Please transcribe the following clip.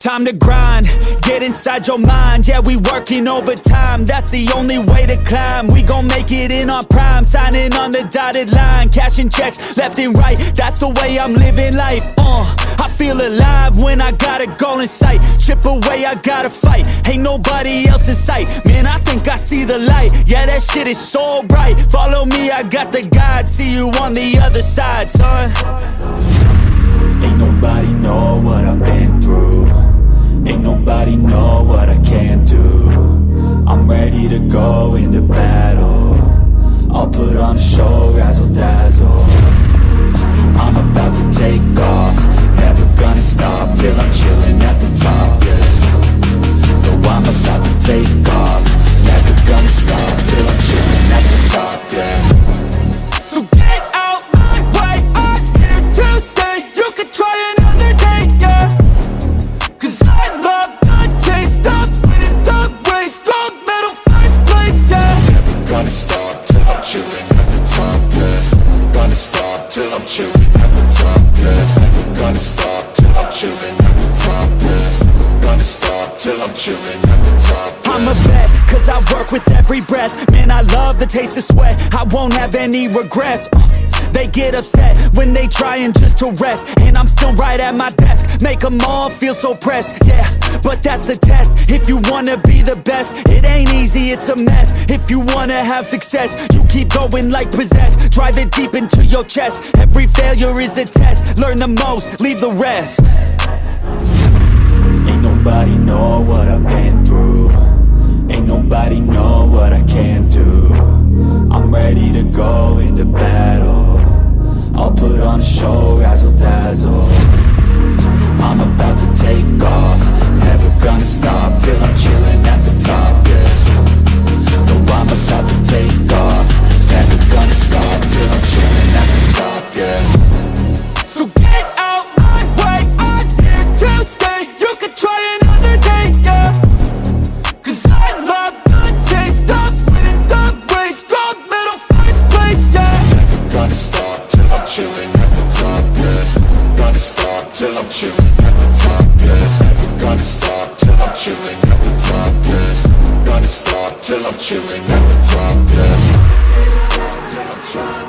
Time to grind, get inside your mind. Yeah, we working overtime, that's the only way to climb. We gon' make it in our prime, signing on the dotted line Cashing checks left and right, that's the way I'm living life uh, I feel alive when I got a goal in sight. Chip away, I gotta fight, ain't nobody else in sight. Man, I think I see the light, yeah that shit is so bright. Follow me, I got the guide, see you on the other side, son chilling at the top, yeah. Never gonna stop till I'm chilling at the top, yeah. Gonna stop till I'm chilling at the top, I'm a vet, cause I work with every breath. Man, I love the taste of sweat. I won't have any regrets. Uh, They get upset when they trying just to rest. And I'm still right at my desk. Make them all feel so pressed, yeah. But that's the test. If you wanna be the best It ain't easy, it's a mess. If you wanna have success You keep going like possessed. Drive it deep into your chest. Every failure is a test. Learn the most, leave the rest. Ain't nobody know what I've been through dazzle till I'm chilling at the top, yeah. Never gonna stop till I'm chilling at the top, yeah. Gonna stop till I'm chilling at the top, yeah